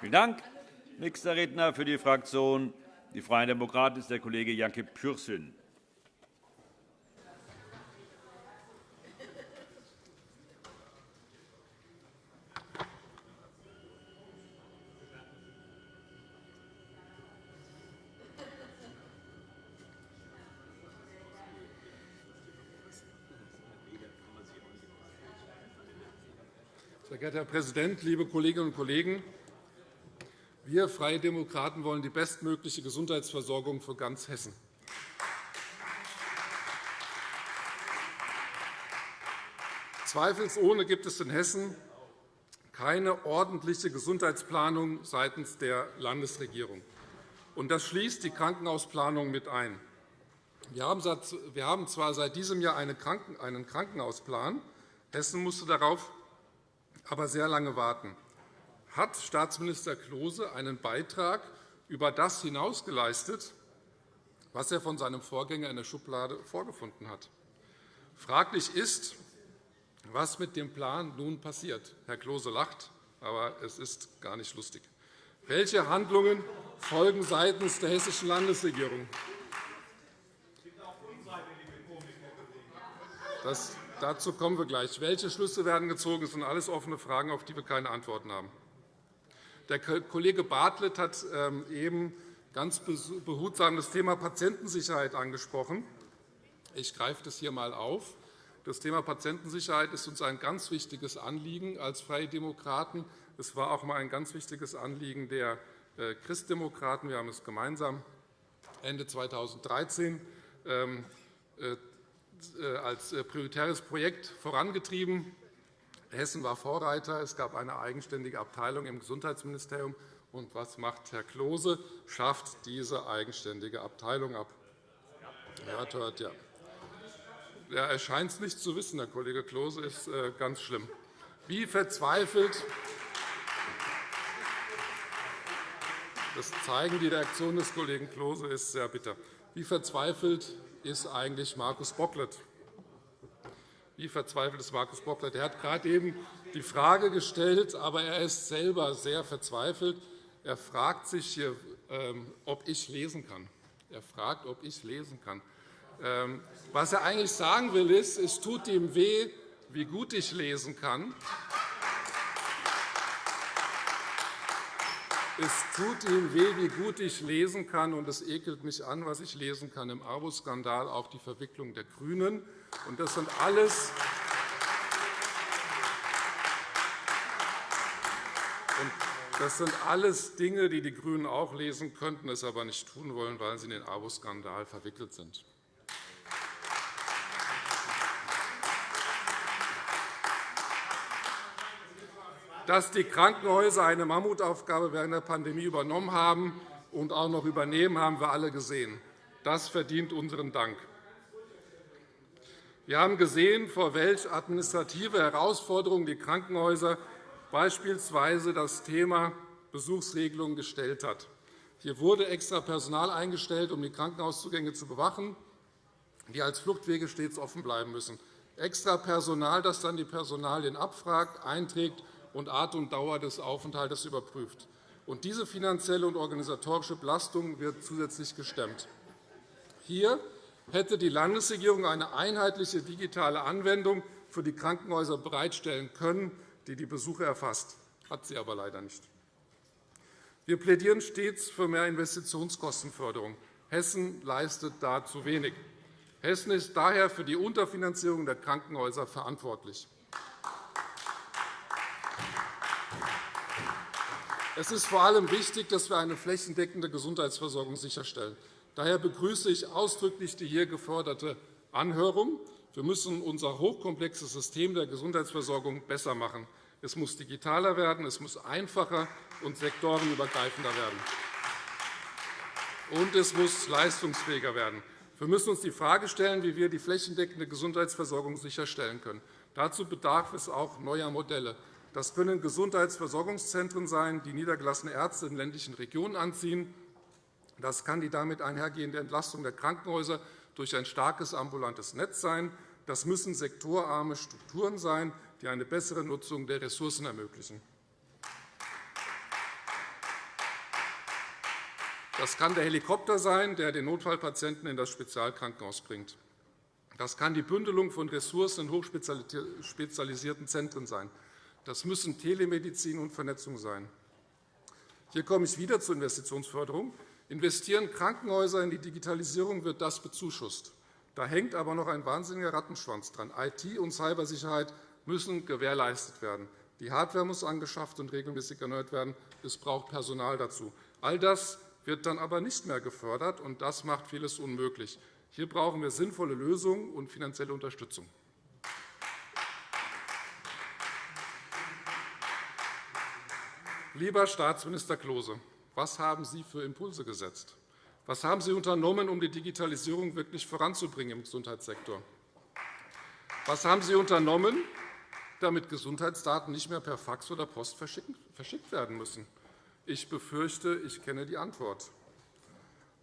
Vielen Dank. Nächster Redner für die Fraktion Die Freien Demokraten ist der Kollege Janke Pürsün. Sehr geehrter Herr Präsident, liebe Kolleginnen und Kollegen! Wir Freie Demokraten wollen die bestmögliche Gesundheitsversorgung für ganz Hessen. Zweifelsohne gibt es in Hessen keine ordentliche Gesundheitsplanung seitens der Landesregierung. Das schließt die Krankenhausplanung mit ein. Wir haben zwar seit diesem Jahr einen Krankenhausplan. Hessen musste darauf aber sehr lange warten. Hat Staatsminister Klose einen Beitrag über das hinaus geleistet, was er von seinem Vorgänger in der Schublade vorgefunden hat? Fraglich ist, was mit dem Plan nun passiert. Herr Klose lacht, aber es ist gar nicht lustig. Welche Handlungen folgen seitens der hessischen Landesregierung? Das Dazu kommen wir gleich. Welche Schlüsse werden gezogen? Das sind alles offene Fragen, auf die wir keine Antworten haben. Der Kollege Bartlett hat ähm, eben ganz behutsam das Thema Patientensicherheit angesprochen. Ich greife das hier einmal auf. Das Thema Patientensicherheit ist uns ein ganz wichtiges Anliegen als Freie Demokraten. Es war auch einmal ein ganz wichtiges Anliegen der äh, Christdemokraten. Wir haben es gemeinsam Ende 2013 äh, als äh, prioritäres Projekt vorangetrieben. Hessen war Vorreiter. Es gab eine eigenständige Abteilung im Gesundheitsministerium. Und was macht Herr Klose? Schafft diese eigenständige Abteilung ab. Ja, hört, ja. Ja, er scheint es nicht zu wissen, Herr Kollege Klose, ist äh, ganz schlimm. Wie verzweifelt das zeigen die Reaktionen des Kollegen Klose ist sehr bitter. Wie verzweifelt ist eigentlich Markus Bocklet? Wie verzweifelt ist Markus Bocklet? Er hat gerade eben die Frage gestellt, aber er ist selber sehr verzweifelt. Er fragt sich, hier, ähm, ob ich lesen kann. Er fragt, ob ich lesen kann. Ähm, was er eigentlich sagen will, ist, es tut ihm weh, wie gut ich lesen kann. Es tut ihm weh, wie gut ich lesen kann, und es ekelt mich an, was ich lesen kann im ABO-Skandal, auch die Verwicklung der GRÜNEN. Das sind alles Das sind alles Dinge, die die GRÜNEN auch lesen könnten, es aber nicht tun wollen, weil sie in den ABO-Skandal verwickelt sind. dass die Krankenhäuser eine Mammutaufgabe während der Pandemie übernommen haben und auch noch übernehmen, haben wir alle gesehen. Das verdient unseren Dank. Wir haben gesehen, vor welche administrative Herausforderungen die Krankenhäuser beispielsweise das Thema Besuchsregelung gestellt hat. Hier wurde extra Personal eingestellt, um die Krankenhauszugänge zu bewachen, die als Fluchtwege stets offen bleiben müssen. Extra Personal, das dann die Personalien abfragt, einträgt und Art und Dauer des Aufenthalts überprüft. Und diese finanzielle und organisatorische Belastung wird zusätzlich gestemmt. Hier hätte die Landesregierung eine einheitliche digitale Anwendung für die Krankenhäuser bereitstellen können, die die Besuche erfasst. hat sie aber leider nicht. Wir plädieren stets für mehr Investitionskostenförderung. Hessen leistet da zu wenig. Hessen ist daher für die Unterfinanzierung der Krankenhäuser verantwortlich. Es ist vor allem wichtig, dass wir eine flächendeckende Gesundheitsversorgung sicherstellen. Daher begrüße ich ausdrücklich die hier geforderte Anhörung. Wir müssen unser hochkomplexes System der Gesundheitsversorgung besser machen. Es muss digitaler werden, es muss einfacher und sektorenübergreifender werden. Und es muss leistungsfähiger werden. Wir müssen uns die Frage stellen, wie wir die flächendeckende Gesundheitsversorgung sicherstellen können. Dazu bedarf es auch neuer Modelle. Das können Gesundheitsversorgungszentren sein, die niedergelassene Ärzte in ländlichen Regionen anziehen. Das kann die damit einhergehende Entlastung der Krankenhäuser durch ein starkes ambulantes Netz sein. Das müssen sektorarme Strukturen sein, die eine bessere Nutzung der Ressourcen ermöglichen. Das kann der Helikopter sein, der den Notfallpatienten in das Spezialkrankenhaus bringt. Das kann die Bündelung von Ressourcen in hochspezialisierten Zentren sein. Das müssen Telemedizin und Vernetzung sein. Hier komme ich wieder zur Investitionsförderung. Investieren Krankenhäuser in die Digitalisierung, wird das bezuschusst. Da hängt aber noch ein wahnsinniger Rattenschwanz dran. IT- und Cybersicherheit müssen gewährleistet werden. Die Hardware muss angeschafft und regelmäßig erneuert werden. Es braucht Personal dazu. All das wird dann aber nicht mehr gefördert, und das macht vieles unmöglich. Hier brauchen wir sinnvolle Lösungen und finanzielle Unterstützung. Lieber Staatsminister Klose, was haben Sie für Impulse gesetzt? Was haben Sie unternommen, um die Digitalisierung wirklich voranzubringen im Gesundheitssektor? Was haben Sie unternommen, damit Gesundheitsdaten nicht mehr per Fax oder Post verschickt werden müssen? Ich befürchte, ich kenne die Antwort.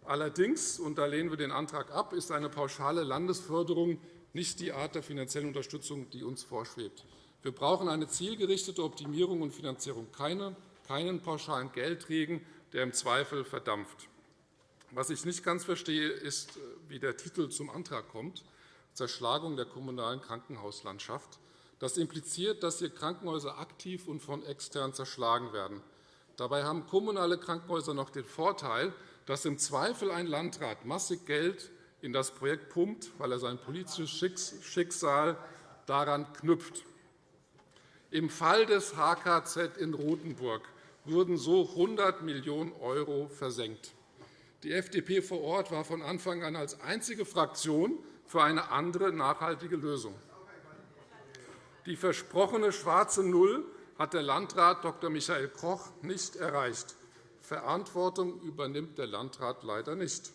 Allerdings, und da lehnen wir den Antrag ab, ist eine pauschale Landesförderung nicht die Art der finanziellen Unterstützung, die uns vorschwebt. Wir brauchen eine zielgerichtete Optimierung und Finanzierung, keinen pauschalen Geldregen, der im Zweifel verdampft. Was ich nicht ganz verstehe, ist, wie der Titel zum Antrag kommt, Zerschlagung der kommunalen Krankenhauslandschaft. Das impliziert, dass hier Krankenhäuser aktiv und von extern zerschlagen werden. Dabei haben kommunale Krankenhäuser noch den Vorteil, dass im Zweifel ein Landrat massig Geld in das Projekt pumpt, weil er sein politisches Schicksal daran knüpft. Im Fall des HKZ in Rothenburg wurden so 100 Millionen € versenkt. Die FDP vor Ort war von Anfang an als einzige Fraktion für eine andere nachhaltige Lösung. Die versprochene schwarze Null hat der Landrat Dr. Michael Koch nicht erreicht. Verantwortung übernimmt der Landrat leider nicht.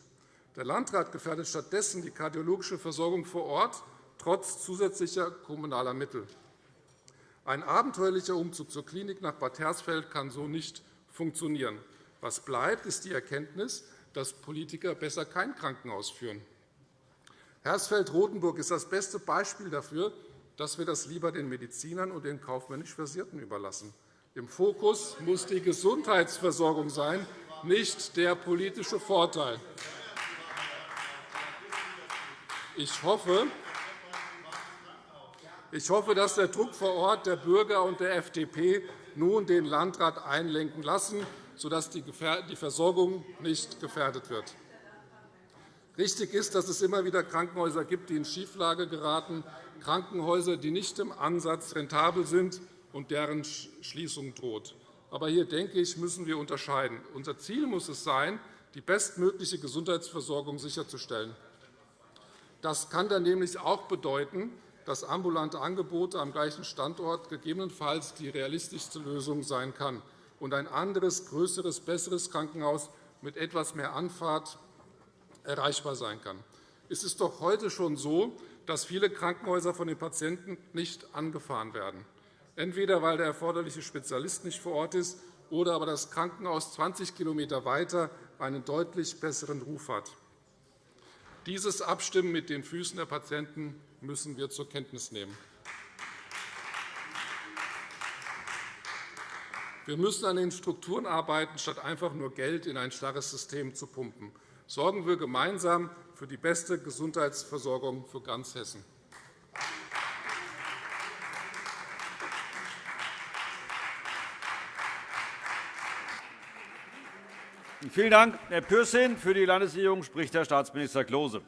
Der Landrat gefährdet stattdessen die kardiologische Versorgung vor Ort, trotz zusätzlicher kommunaler Mittel. Ein abenteuerlicher Umzug zur Klinik nach Bad Hersfeld kann so nicht funktionieren. Was bleibt, ist die Erkenntnis, dass Politiker besser kein Krankenhaus führen. Hersfeld-Rotenburg ist das beste Beispiel dafür, dass wir das lieber den Medizinern und den kaufmännisch Versierten überlassen. Im Fokus muss die Gesundheitsversorgung sein, nicht der politische Vorteil. Ich hoffe, ich hoffe, dass der Druck vor Ort der Bürger und der FDP nun den Landrat einlenken lassen, sodass die Versorgung nicht gefährdet wird. Richtig ist, dass es immer wieder Krankenhäuser gibt, die in Schieflage geraten, Krankenhäuser, die nicht im Ansatz rentabel sind und deren Schließung droht. Aber hier denke ich, müssen wir unterscheiden. Unser Ziel muss es sein, die bestmögliche Gesundheitsversorgung sicherzustellen. Das kann dann nämlich auch bedeuten, dass ambulante Angebote am gleichen Standort gegebenenfalls die realistischste Lösung sein kann und ein anderes, größeres, besseres Krankenhaus mit etwas mehr Anfahrt erreichbar sein kann. Es ist doch heute schon so, dass viele Krankenhäuser von den Patienten nicht angefahren werden entweder weil der erforderliche Spezialist nicht vor Ort ist oder aber das Krankenhaus 20 km weiter einen deutlich besseren Ruf hat. Dieses Abstimmen mit den Füßen der Patienten müssen wir zur Kenntnis nehmen. Wir müssen an den Strukturen arbeiten, statt einfach nur Geld in ein starres System zu pumpen. Sorgen wir gemeinsam für die beste Gesundheitsversorgung für ganz Hessen. Vielen Dank, Herr Pürsün. Für die Landesregierung spricht Herr Staatsminister Klose.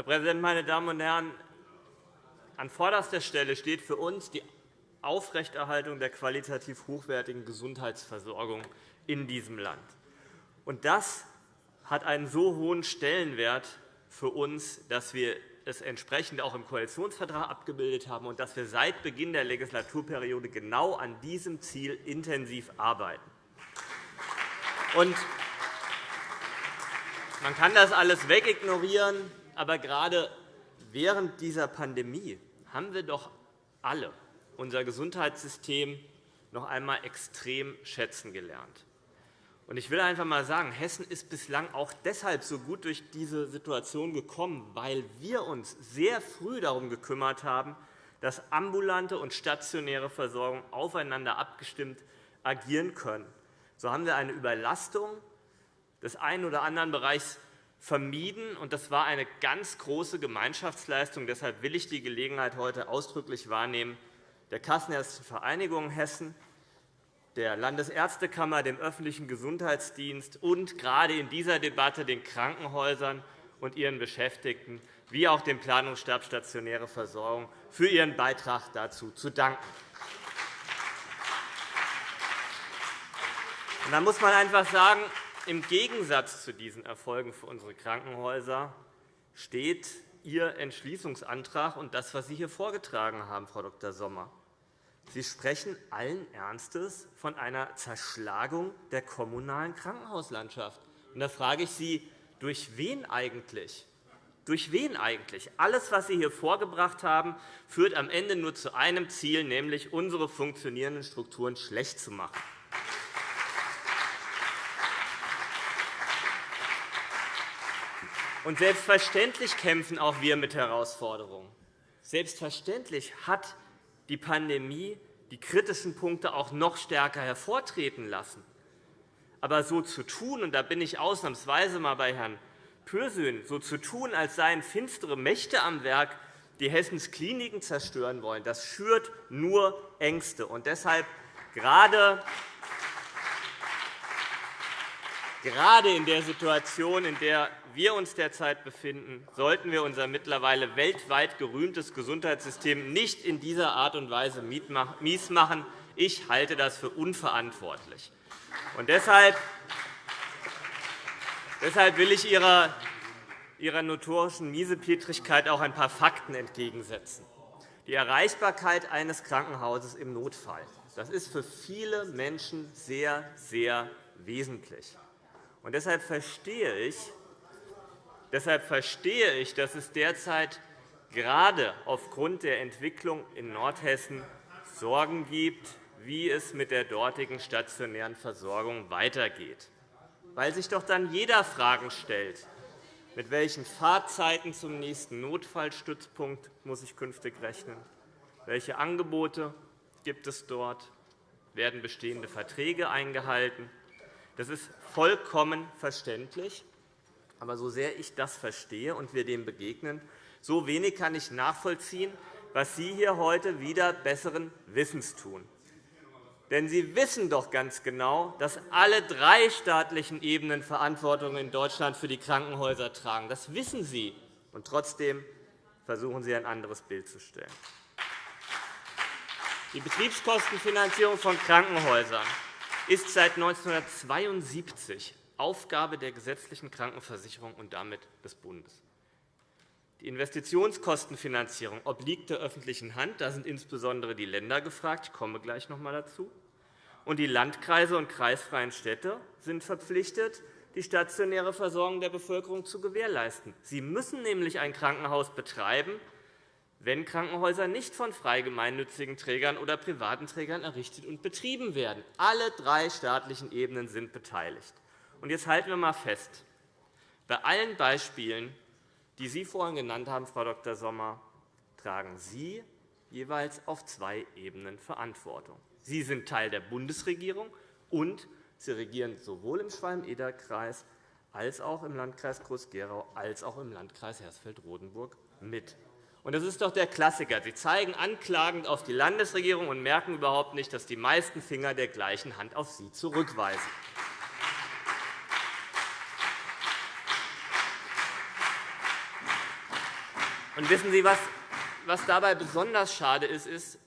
Herr Präsident, meine Damen und Herren! An vorderster Stelle steht für uns die Aufrechterhaltung der qualitativ hochwertigen Gesundheitsversorgung in diesem Land. Das hat einen so hohen Stellenwert für uns, dass wir es entsprechend auch im Koalitionsvertrag abgebildet haben und dass wir seit Beginn der Legislaturperiode genau an diesem Ziel intensiv arbeiten. Man kann das alles wegignorieren, aber gerade während dieser Pandemie haben wir doch alle unser Gesundheitssystem noch einmal extrem schätzen gelernt. Ich will einfach einmal sagen, Hessen ist bislang auch deshalb so gut durch diese Situation gekommen, weil wir uns sehr früh darum gekümmert haben, dass ambulante und stationäre Versorgung aufeinander abgestimmt agieren können. So haben wir eine Überlastung des einen oder anderen Bereichs vermieden. und Das war eine ganz große Gemeinschaftsleistung. Deshalb will ich die Gelegenheit heute ausdrücklich wahrnehmen, der Kassenärztlichen Vereinigung Hessen der Landesärztekammer, dem öffentlichen Gesundheitsdienst und gerade in dieser Debatte den Krankenhäusern und ihren Beschäftigten wie auch dem Planungsstab Stationäre Versorgung für ihren Beitrag dazu zu danken. Da muss man einfach sagen, im Gegensatz zu diesen Erfolgen für unsere Krankenhäuser steht Ihr Entschließungsantrag und das, was Sie hier vorgetragen haben, Frau Dr. Sommer. Sie sprechen allen Ernstes von einer Zerschlagung der kommunalen Krankenhauslandschaft. da frage ich Sie, durch wen eigentlich? Durch wen eigentlich? Alles, was Sie hier vorgebracht haben, führt am Ende nur zu einem Ziel, nämlich unsere funktionierenden Strukturen schlecht zu machen. Und selbstverständlich kämpfen auch wir mit Herausforderungen. Selbstverständlich hat die Pandemie die kritischen Punkte auch noch stärker hervortreten lassen. Aber so zu tun, und da bin ich ausnahmsweise einmal bei Herrn Pürsün, so zu tun, als seien finstere Mächte am Werk, die Hessens Kliniken zerstören wollen, das schürt nur Ängste. Und deshalb gerade Gerade in der Situation, in der wir uns derzeit befinden, sollten wir unser mittlerweile weltweit gerühmtes Gesundheitssystem nicht in dieser Art und Weise mies machen. Ich halte das für unverantwortlich. Und deshalb Deshalb will ich Ihrer, Ihrer notorischen Miesepetrigkeit auch ein paar Fakten entgegensetzen. Die Erreichbarkeit eines Krankenhauses im Notfall das ist für viele Menschen sehr, sehr wesentlich. Und deshalb verstehe ich, deshalb verstehe ich, dass es derzeit gerade aufgrund der Entwicklung in Nordhessen Sorgen gibt, wie es mit der dortigen stationären Versorgung weitergeht. Weil sich doch dann jeder Fragen stellt, mit welchen Fahrzeiten zum nächsten Notfallstützpunkt muss ich künftig rechnen? Welche Angebote gibt es dort? Werden bestehende Verträge eingehalten? Das ist vollkommen verständlich. Aber so sehr ich das verstehe und wir dem begegnen, so wenig kann ich nachvollziehen, was Sie hier heute wieder besseren Wissens tun. Denn Sie wissen doch ganz genau, dass alle drei staatlichen Ebenen Verantwortung in Deutschland für die Krankenhäuser tragen. Das wissen Sie. Und trotzdem versuchen Sie, ein anderes Bild zu stellen. Die Betriebskostenfinanzierung von Krankenhäusern ist seit 1972 Aufgabe der gesetzlichen Krankenversicherung und damit des Bundes. Die Investitionskostenfinanzierung obliegt der öffentlichen Hand. Da sind insbesondere die Länder gefragt. Ich komme gleich noch einmal dazu. Und die Landkreise und kreisfreien Städte sind verpflichtet, die stationäre Versorgung der Bevölkerung zu gewährleisten. Sie müssen nämlich ein Krankenhaus betreiben, wenn Krankenhäuser nicht von frei gemeinnützigen Trägern oder privaten Trägern errichtet und betrieben werden. Alle drei staatlichen Ebenen sind beteiligt. jetzt halten wir einmal fest. Bei allen Beispielen, die Sie vorhin genannt haben, Frau Dr. Sommer, tragen Sie jeweils auf zwei Ebenen Verantwortung. Sie sind Teil der Bundesregierung, und Sie regieren sowohl im Schwalm-Eder-Kreis als auch im Landkreis Groß-Gerau als auch im Landkreis Hersfeld-Rotenburg mit. Und das ist doch der Klassiker. Sie zeigen anklagend auf die Landesregierung und merken überhaupt nicht, dass die meisten Finger der gleichen Hand auf Sie zurückweisen. Und wissen Sie, was, was dabei besonders schade ist, ist,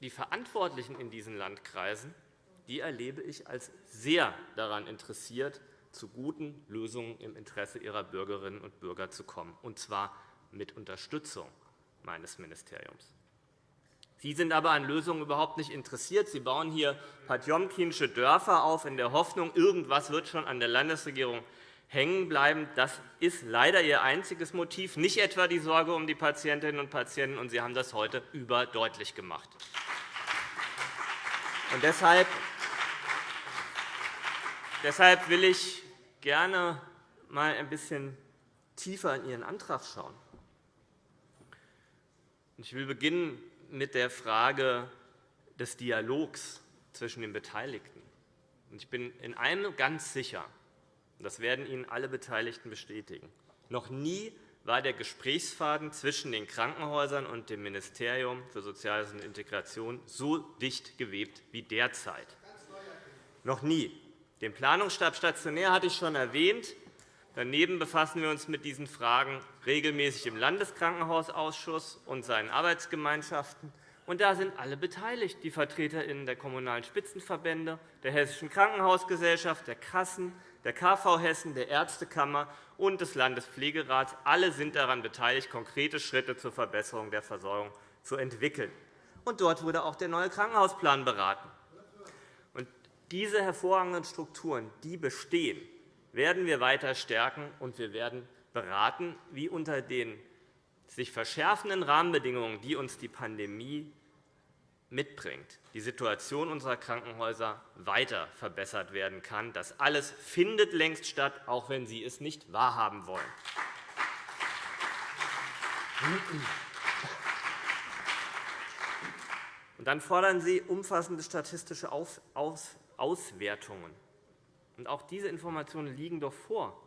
die Verantwortlichen in diesen Landkreisen die erlebe ich als sehr daran interessiert, zu guten Lösungen im Interesse ihrer Bürgerinnen und Bürger zu kommen, und zwar mit Unterstützung meines Ministeriums. Sie sind aber an Lösungen überhaupt nicht interessiert. Sie bauen hier patjomkinsche Dörfer auf, in der Hoffnung, irgendwas wird schon an der Landesregierung hängen bleiben. Das ist leider Ihr einziges Motiv, nicht etwa die Sorge um die Patientinnen und Patienten. Und Sie haben das heute überdeutlich gemacht. Und deshalb Deshalb will ich gerne mal ein bisschen tiefer in Ihren Antrag schauen. Ich will beginnen mit der Frage des Dialogs zwischen den Beteiligten. Ich bin in einem ganz sicher, das werden Ihnen alle Beteiligten bestätigen. Noch nie war der Gesprächsfaden zwischen den Krankenhäusern und dem Ministerium für Soziales und Integration so dicht gewebt wie derzeit. Noch nie. Den Planungsstab stationär hatte ich schon erwähnt. Daneben befassen wir uns mit diesen Fragen regelmäßig im Landeskrankenhausausschuss und seinen Arbeitsgemeinschaften. Und da sind alle beteiligt, die VertreterInnen der Kommunalen Spitzenverbände, der Hessischen Krankenhausgesellschaft, der Kassen, der KV Hessen, der Ärztekammer und des Landespflegerats. Alle sind daran beteiligt, konkrete Schritte zur Verbesserung der Versorgung zu entwickeln. Und dort wurde auch der neue Krankenhausplan beraten. Und diese hervorragenden Strukturen die bestehen, werden wir weiter stärken, und wir werden beraten, wie unter den sich verschärfenden Rahmenbedingungen, die uns die Pandemie mitbringt, die Situation unserer Krankenhäuser weiter verbessert werden kann. Das alles findet längst statt, auch wenn Sie es nicht wahrhaben wollen. Und dann fordern Sie umfassende statistische Auswertungen. Und auch diese Informationen liegen doch vor.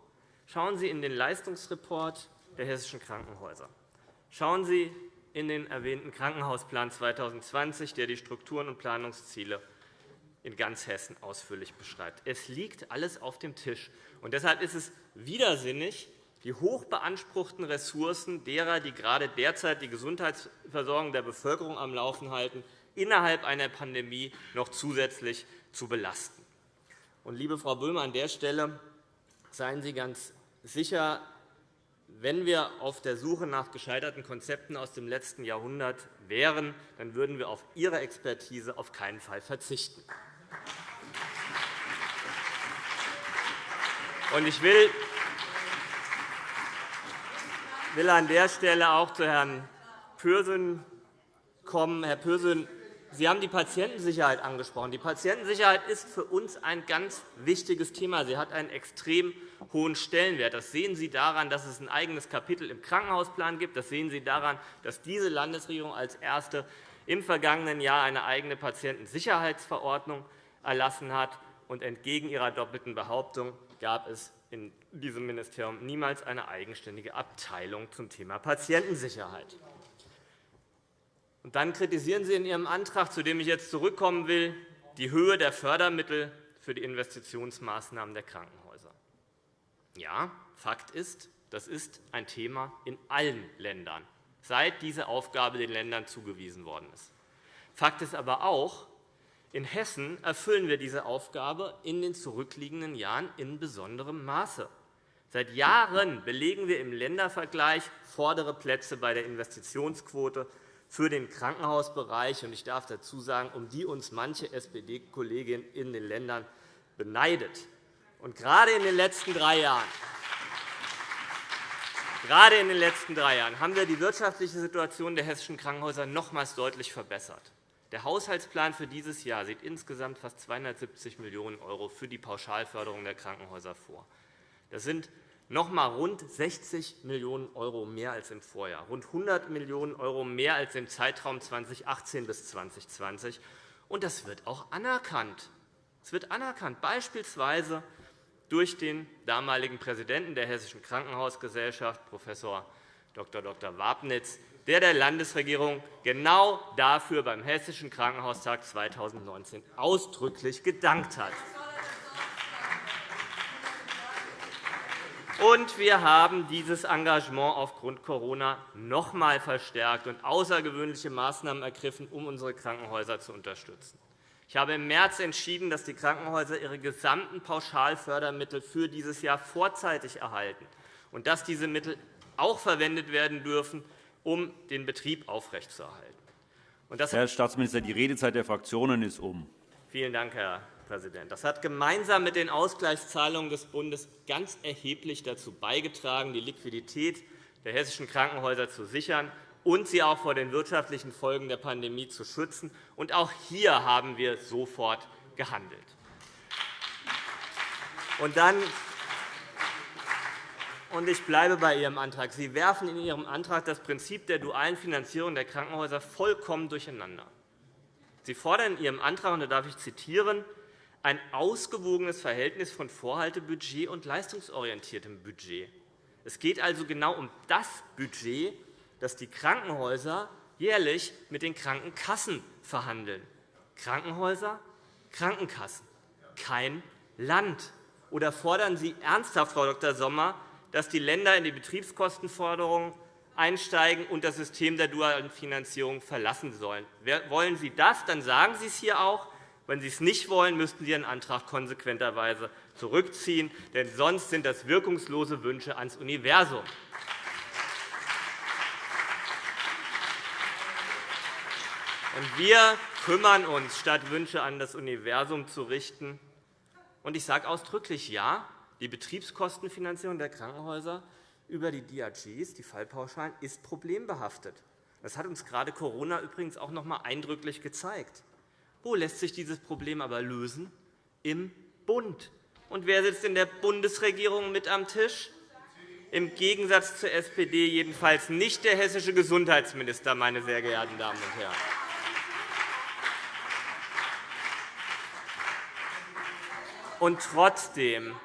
Schauen Sie in den Leistungsreport der hessischen Krankenhäuser. Schauen Sie in den erwähnten Krankenhausplan 2020, der die Strukturen und Planungsziele in ganz Hessen ausführlich beschreibt. Es liegt alles auf dem Tisch. Und deshalb ist es widersinnig, die hoch beanspruchten Ressourcen derer, die gerade derzeit die Gesundheitsversorgung der Bevölkerung am Laufen halten, innerhalb einer Pandemie noch zusätzlich zu belasten. Und, liebe Frau Böhme, an der Stelle seien Sie ganz sicher, wenn wir auf der Suche nach gescheiterten Konzepten aus dem letzten Jahrhundert wären, dann würden wir auf Ihre Expertise auf keinen Fall verzichten. Ich will an der Stelle auch zu Herrn Pürsün kommen. Herr Pürsün, Sie haben die Patientensicherheit angesprochen. Die Patientensicherheit ist für uns ein ganz wichtiges Thema. Sie hat einen extrem hohen Stellenwert. Das sehen Sie daran, dass es ein eigenes Kapitel im Krankenhausplan gibt. Das sehen Sie daran, dass diese Landesregierung als erste im vergangenen Jahr eine eigene Patientensicherheitsverordnung erlassen hat. Und entgegen Ihrer doppelten Behauptung gab es in diesem Ministerium niemals eine eigenständige Abteilung zum Thema Patientensicherheit. Und dann kritisieren Sie in Ihrem Antrag, zu dem ich jetzt zurückkommen will, die Höhe der Fördermittel für die Investitionsmaßnahmen der Krankenhäuser. Ja, Fakt ist, das ist ein Thema in allen Ländern, seit diese Aufgabe den Ländern zugewiesen worden ist. Fakt ist aber auch, in Hessen erfüllen wir diese Aufgabe in den zurückliegenden Jahren in besonderem Maße. Seit Jahren belegen wir im Ländervergleich vordere Plätze bei der Investitionsquote für den Krankenhausbereich. Ich darf dazu sagen, um die uns manche SPD-Kollegin in den Ländern beneidet. Und gerade in den letzten drei Jahren Gerade in den letzten drei Jahren haben wir die wirtschaftliche Situation der hessischen Krankenhäuser nochmals deutlich verbessert. Der Haushaltsplan für dieses Jahr sieht insgesamt fast 270 Millionen € für die Pauschalförderung der Krankenhäuser vor. Das sind noch einmal rund 60 Millionen € mehr als im Vorjahr, rund 100 Millionen € mehr als im Zeitraum 2018 bis 2020. Und das wird auch anerkannt. Es wird anerkannt, beispielsweise durch den damaligen Präsidenten der Hessischen Krankenhausgesellschaft, Prof. Dr. Dr. Wabnitz, der der Landesregierung genau dafür beim Hessischen Krankenhaustag 2019 ausdrücklich gedankt hat. Und wir haben dieses Engagement aufgrund Corona noch einmal verstärkt und außergewöhnliche Maßnahmen ergriffen, um unsere Krankenhäuser zu unterstützen. Ich habe im März entschieden, dass die Krankenhäuser ihre gesamten Pauschalfördermittel für dieses Jahr vorzeitig erhalten und dass diese Mittel auch verwendet werden dürfen, um den Betrieb aufrechtzuerhalten. Herr Staatsminister, die Redezeit der Fraktionen ist um. Vielen Dank, Herr Präsident. Das hat gemeinsam mit den Ausgleichszahlungen des Bundes ganz erheblich dazu beigetragen, die Liquidität der hessischen Krankenhäuser zu sichern und sie auch vor den wirtschaftlichen Folgen der Pandemie zu schützen. Und auch hier haben wir sofort gehandelt. Und dann und ich bleibe bei Ihrem Antrag. Sie werfen in Ihrem Antrag das Prinzip der dualen Finanzierung der Krankenhäuser vollkommen durcheinander. Sie fordern in Ihrem Antrag, und da darf ich zitieren, ein ausgewogenes Verhältnis von Vorhaltebudget und leistungsorientiertem Budget. Es geht also genau um das Budget, das die Krankenhäuser jährlich mit den Krankenkassen verhandeln. Krankenhäuser, Krankenkassen, kein Land. Oder fordern Sie ernsthaft, Frau Dr. Sommer, dass die Länder in die Betriebskostenforderung einsteigen und das System der dualen Finanzierung verlassen sollen. Wollen Sie das, dann sagen Sie es hier auch. Wenn Sie es nicht wollen, müssten Sie Ihren Antrag konsequenterweise zurückziehen, denn sonst sind das wirkungslose Wünsche ans Universum. wir kümmern uns, statt Wünsche an das Universum zu richten. ich sage ausdrücklich Ja, die Betriebskostenfinanzierung der Krankenhäuser über die DRGs, die Fallpauschalen, ist problembehaftet. Das hat uns gerade Corona übrigens auch noch einmal eindrücklich gezeigt. Wo lässt sich dieses Problem aber lösen? Im Bund. Und wer sitzt in der Bundesregierung mit am Tisch? Im Gegensatz zur SPD jedenfalls nicht der hessische Gesundheitsminister, meine sehr geehrten Damen und Herren. Und trotzdem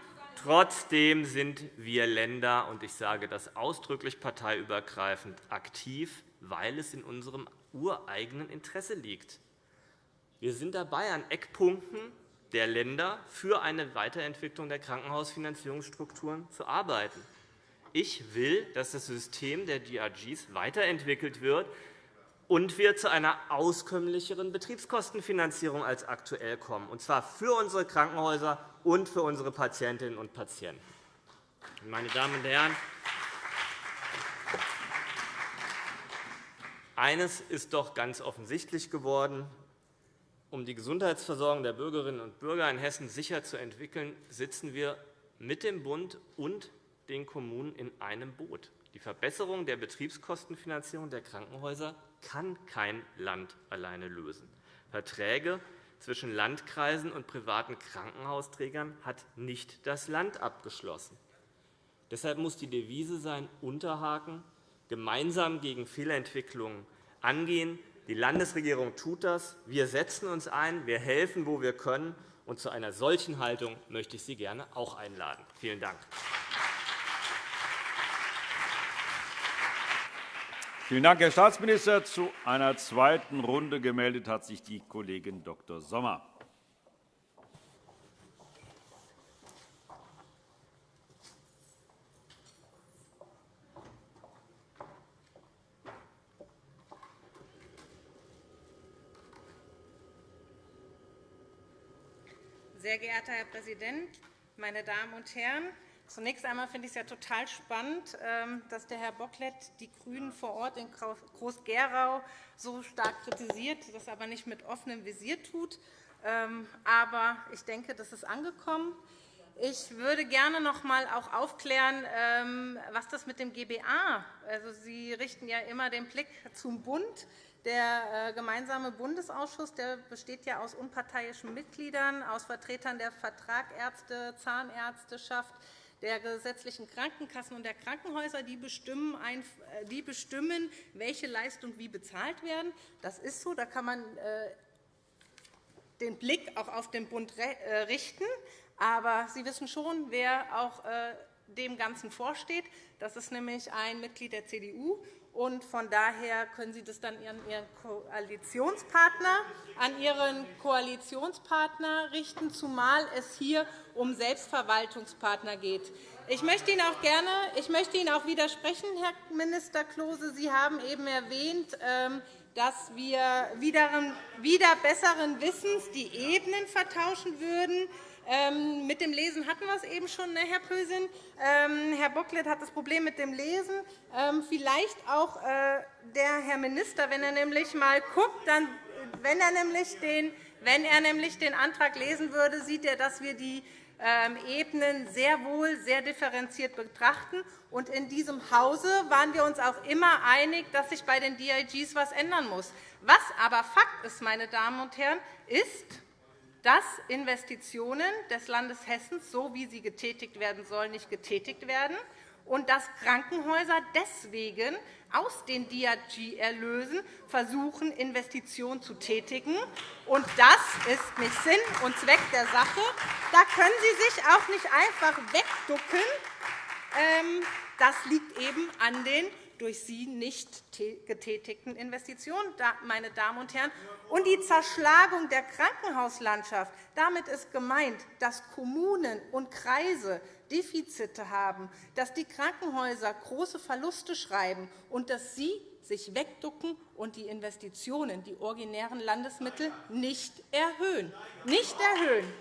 Trotzdem sind wir Länder, und ich sage das ausdrücklich parteiübergreifend, aktiv, weil es in unserem ureigenen Interesse liegt. Wir sind dabei, an Eckpunkten der Länder für eine Weiterentwicklung der Krankenhausfinanzierungsstrukturen zu arbeiten. Ich will, dass das System der DRGs weiterentwickelt wird und wir zu einer auskömmlicheren Betriebskostenfinanzierung als aktuell kommen, und zwar für unsere Krankenhäuser und für unsere Patientinnen und Patienten. Meine Damen und Herren, eines ist doch ganz offensichtlich geworden. Um die Gesundheitsversorgung der Bürgerinnen und Bürger in Hessen sicher zu entwickeln, sitzen wir mit dem Bund und den Kommunen in einem Boot. Die Verbesserung der Betriebskostenfinanzierung der Krankenhäuser kann kein Land alleine lösen. Verträge zwischen Landkreisen und privaten Krankenhausträgern hat nicht das Land abgeschlossen. Deshalb muss die Devise sein, Unterhaken, gemeinsam gegen Fehlentwicklungen angehen. Die Landesregierung tut das. Wir setzen uns ein, wir helfen, wo wir können. Und zu einer solchen Haltung möchte ich Sie gerne auch einladen. Vielen Dank. Vielen Dank, Herr Staatsminister. Zu einer zweiten Runde gemeldet hat sich die Kollegin Dr. Sommer. Sehr Herr Präsident, meine Damen und Herren! Zunächst einmal finde ich es ja total spannend, ähm, dass der Herr Bocklet die GRÜNEN vor Ort in Groß-Gerau so stark kritisiert, das aber nicht mit offenem Visier tut. Ähm, aber ich denke, das ist angekommen. Ich würde gerne noch einmal aufklären, ähm, was das mit dem GBA also Sie richten ja immer den Blick zum Bund. Der äh, gemeinsame Bundesausschuss der besteht ja aus unparteiischen Mitgliedern, aus Vertretern der Vertragärzte, Zahnärzteschaft, der gesetzlichen Krankenkassen und der Krankenhäuser, die bestimmen, äh, die bestimmen welche Leistungen wie bezahlt werden. Das ist so. Da kann man äh, den Blick auch auf den Bund richten. Aber Sie wissen schon, wer auch dem Ganzen vorsteht. Das ist nämlich ein Mitglied der CDU. Und von daher können Sie das dann an Ihren Koalitionspartner, an Ihren Koalitionspartner richten, zumal es hier um Selbstverwaltungspartner geht. Ich möchte Ihnen auch gerne, ich möchte Ihnen auch widersprechen, Herr Minister Klose. Sie haben eben erwähnt, ähm, dass wir wieder besseren Wissens die Ebenen vertauschen würden. Ähm, mit dem Lesen hatten wir es eben schon, ne, Herr Pösin. Ähm, Herr Bocklet hat das Problem mit dem Lesen. Ähm, vielleicht auch äh, der Herr Minister, wenn er nämlich mal guckt, dann, wenn, er nämlich den, wenn er nämlich den Antrag lesen würde, sieht er, dass wir die Ebenen sehr wohl sehr differenziert betrachten. Und in diesem Hause waren wir uns auch immer einig, dass sich bei den DIGs etwas ändern muss. Was aber Fakt ist, meine Damen und Herren, ist, dass Investitionen des Landes Hessen, so wie sie getätigt werden sollen, nicht getätigt werden und dass Krankenhäuser deswegen aus den DRG-Erlösen versuchen, Investitionen zu tätigen. Und das ist nicht Sinn und Zweck der Sache. Da können Sie sich auch nicht einfach wegducken. Ähm, das liegt eben an den durch Sie nicht getätigten Investitionen, meine Damen und Herren. Und die Zerschlagung der Krankenhauslandschaft, damit ist gemeint, dass Kommunen und Kreise Defizite haben, dass die Krankenhäuser große Verluste schreiben und dass Sie sich wegducken und die Investitionen, die originären Landesmittel, nicht erhöhen. Nicht erhöhen.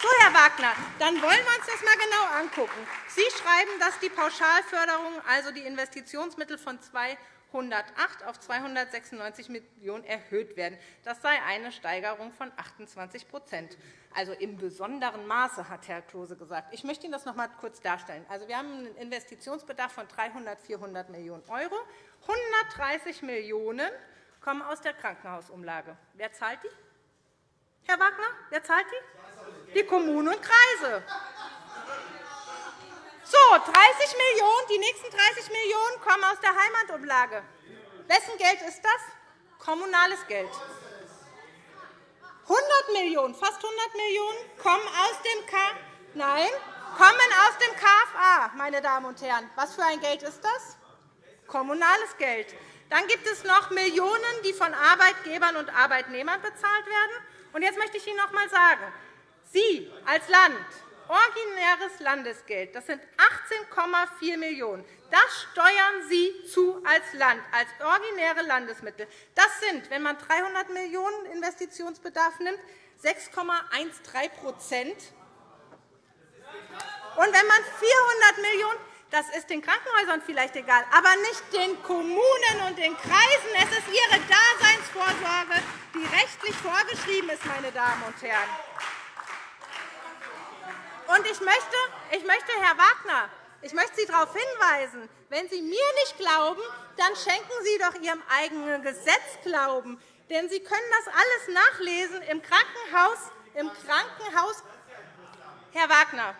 So, Herr Wagner, dann wollen wir uns das einmal genau angucken. Sie schreiben, dass die Pauschalförderung, also die Investitionsmittel von 208 auf 296 Millionen € erhöht werden. Das sei eine Steigerung von 28% also im besonderen Maße, hat Herr Klose gesagt. Ich möchte Ihnen das noch einmal kurz darstellen. Also, wir haben einen Investitionsbedarf von 300, 400 Millionen €. 130 Millionen € kommen aus der Krankenhausumlage. Wer zahlt die? Herr Wagner, wer zahlt die? Die Kommunen und Kreise. So, 30 Millionen €, die nächsten 30 Millionen € kommen aus der Heimatumlage. Wessen Geld ist das? Kommunales Geld. 100 Millionen €, fast 100 Millionen € kommen aus dem K Nein, kommen aus dem KFA, meine Damen und Herren. Was für ein Geld ist das? Kommunales Geld. Dann gibt es noch Millionen, die von Arbeitgebern und Arbeitnehmern bezahlt werden. Und jetzt möchte ich Ihnen noch einmal sagen, Sie als Land, originäres Landesgeld, das sind 18,4 Millionen €. Das steuern Sie zu als Land, als originäre Landesmittel. Das sind, wenn man 300 Millionen € Investitionsbedarf nimmt, 6,13% Und wenn man 400 Millionen € das ist den Krankenhäusern vielleicht egal, aber nicht den Kommunen und den Kreisen. Es ist ihre Daseinsvorsorge, die rechtlich vorgeschrieben ist, meine Damen und Herren. Und ich möchte, ich möchte Herr Wagner, ich möchte Sie darauf hinweisen, wenn Sie mir nicht glauben, dann schenken Sie doch Ihrem eigenen Gesetz Glauben. Denn Sie können das alles nachlesen im Krankenhaus. Im Krankenhaus Herr Wagner,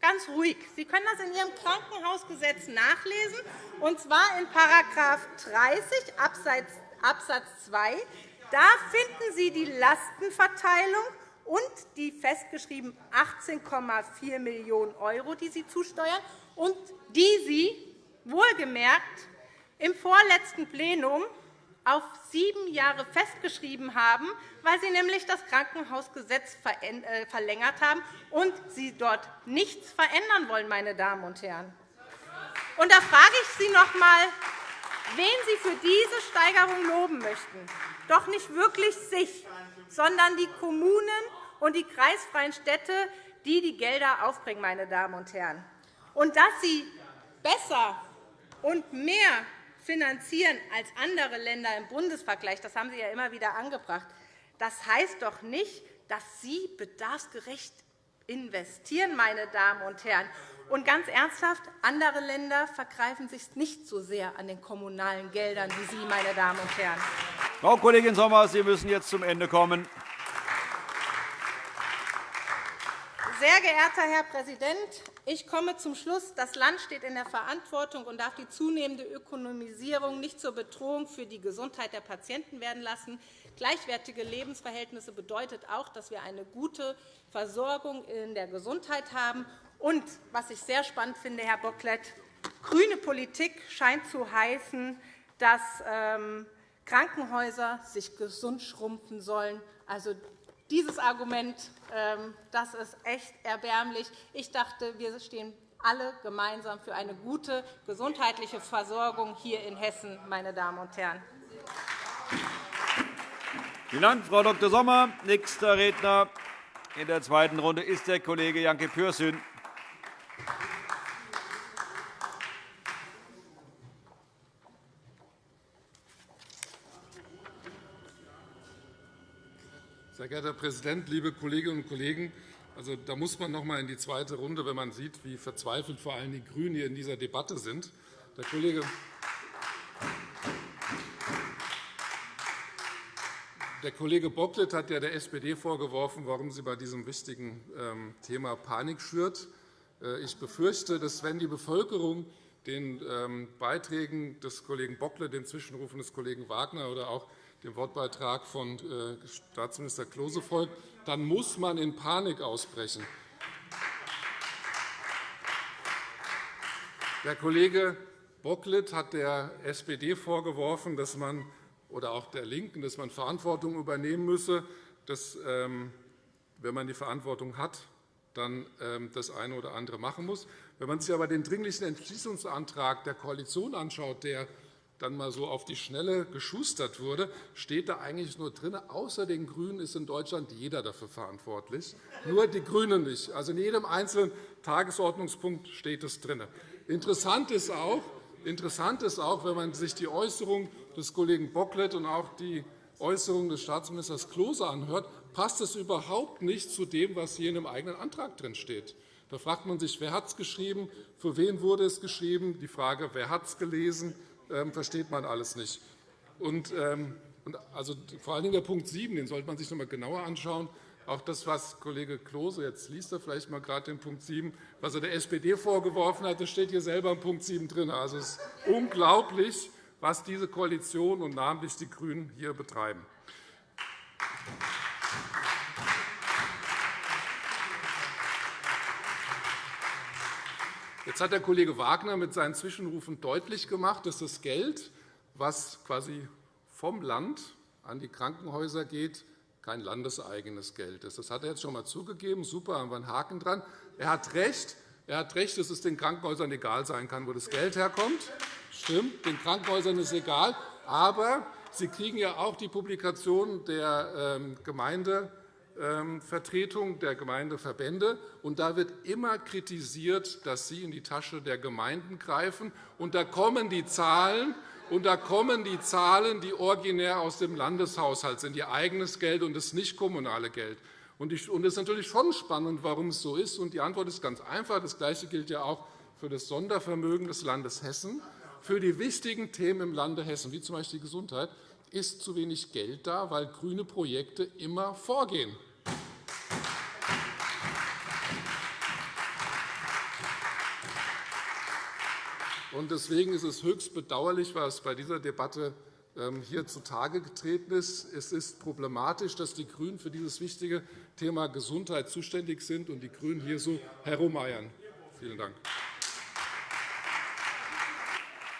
Ganz ruhig. Sie können das in Ihrem Krankenhausgesetz nachlesen, und zwar in § 30 Abs. 2. Da finden Sie die Lastenverteilung und die festgeschrieben 18,4 Millionen €, die Sie zusteuern und die Sie wohlgemerkt im vorletzten Plenum auf sieben Jahre festgeschrieben haben, weil Sie nämlich das Krankenhausgesetz äh, verlängert haben und Sie dort nichts verändern wollen, meine Damen und Herren. Und da frage ich Sie noch einmal, wen Sie für diese Steigerung loben möchten. Doch nicht wirklich sich, sondern die Kommunen und die kreisfreien Städte, die die Gelder aufbringen. Meine Damen und Herren. Und dass Sie besser und mehr finanzieren als andere Länder im Bundesvergleich, das haben Sie ja immer wieder angebracht, das heißt doch nicht, dass Sie bedarfsgerecht investieren, meine Damen und Herren. Und ganz ernsthaft, andere Länder vergreifen sich nicht so sehr an den kommunalen Geldern wie Sie, meine Damen und Herren. Frau Kollegin Sommer, Sie müssen jetzt zum Ende kommen. Sehr geehrter Herr Präsident, ich komme zum Schluss. Das Land steht in der Verantwortung und darf die zunehmende Ökonomisierung nicht zur Bedrohung für die Gesundheit der Patienten werden lassen. Gleichwertige Lebensverhältnisse bedeutet auch, dass wir eine gute Versorgung in der Gesundheit haben. Und, was ich sehr spannend finde, Herr Bocklet, grüne Politik scheint zu heißen, dass ähm, Krankenhäuser sich gesund schrumpfen sollen. Also, dieses Argument ähm, das ist echt erbärmlich. Ich dachte, wir stehen alle gemeinsam für eine gute gesundheitliche Versorgung hier in Hessen, meine Damen und Herren. Vielen Dank, Frau Dr. Sommer. Nächster Redner in der zweiten Runde ist der Kollege Janke Pürsün. Sehr geehrter Herr Präsident, liebe Kolleginnen und Kollegen! Also, da muss man noch einmal in die zweite Runde, wenn man sieht, wie verzweifelt vor allem die GRÜNEN hier in dieser Debatte sind. Der Kollege Der Kollege Bocklet hat ja der SPD vorgeworfen, warum sie bei diesem wichtigen ähm, Thema Panik schürt. Äh, ich befürchte, dass wenn die Bevölkerung den ähm, Beiträgen des Kollegen Bocklet, den Zwischenrufen des Kollegen Wagner oder auch dem Wortbeitrag von äh, Staatsminister Klose folgt, dann muss man in Panik ausbrechen. Der Kollege Bocklet hat der SPD vorgeworfen, dass man oder auch der LINKEN, dass man Verantwortung übernehmen müsse, dass, ähm, wenn man die Verantwortung hat, dann ähm, das eine oder andere machen muss. Wenn man sich aber den Dringlichen Entschließungsantrag der Koalition anschaut, der dann mal so auf die Schnelle geschustert wurde, steht da eigentlich nur drin, außer den GRÜNEN ist in Deutschland jeder dafür verantwortlich, nur die GRÜNEN nicht. Also in jedem einzelnen Tagesordnungspunkt steht es drin. Interessant ist auch, Interessant ist auch, wenn man sich die Äußerung des Kollegen Bocklet und auch die Äußerung des Staatsministers Klose anhört, passt es überhaupt nicht zu dem, was hier in dem eigenen Antrag drin steht. Da fragt man sich, wer hat es geschrieben, für wen wurde es geschrieben. Die Frage, wer hat es gelesen, ähm, versteht man alles nicht. Und, ähm, also, vor allen Dingen der Punkt 7, den sollte man sich noch einmal genauer anschauen. Auch das, was Kollege Klose, jetzt liest er vielleicht mal gerade den Punkt 7, was er der SPD vorgeworfen hat, das steht hier selber im Punkt 7 drin. Also, es ist unglaublich, was diese Koalition und namentlich die GRÜNEN hier betreiben. Jetzt hat der Kollege Wagner mit seinen Zwischenrufen deutlich gemacht, dass das Geld, was quasi vom Land an die Krankenhäuser geht, kein landeseigenes Geld ist. Das hat er jetzt schon einmal zugegeben. Super, haben wir einen Haken dran. Er hat recht. Er hat recht, dass es den Krankenhäusern egal sein kann, wo das Geld herkommt. Stimmt, den Krankenhäusern ist egal. Aber sie kriegen ja auch die Publikation der ähm, Gemeindevertretung, der Gemeindeverbände. Und da wird immer kritisiert, dass sie in die Tasche der Gemeinden greifen. Und da kommen die Zahlen, und da kommen die Zahlen, die originär aus dem Landeshaushalt sind, ihr eigenes Geld und das nicht kommunale Geld. Und es ist natürlich schon spannend, warum es so ist. Und die Antwort ist ganz einfach. Das Gleiche gilt ja auch für das Sondervermögen des Landes Hessen. Für die wichtigen Themen im Lande Hessen, wie z.B. die Gesundheit, ist zu wenig Geld da, weil grüne Projekte immer vorgehen. Deswegen ist es höchst bedauerlich, was bei dieser Debatte ähm, hier zutage getreten ist. Es ist problematisch, dass die GRÜNEN für dieses wichtige Thema Gesundheit zuständig sind und die GRÜNEN hier so herumeiern. Vielen Dank.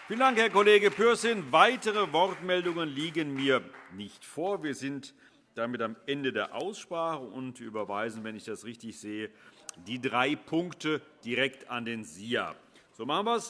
Vielen Dank, Herr Kollege Pürsün. Weitere Wortmeldungen liegen mir nicht vor. Wir sind damit am Ende der Aussprache und überweisen, wenn ich das richtig sehe, die drei Punkte direkt an den SIA. So machen wir es.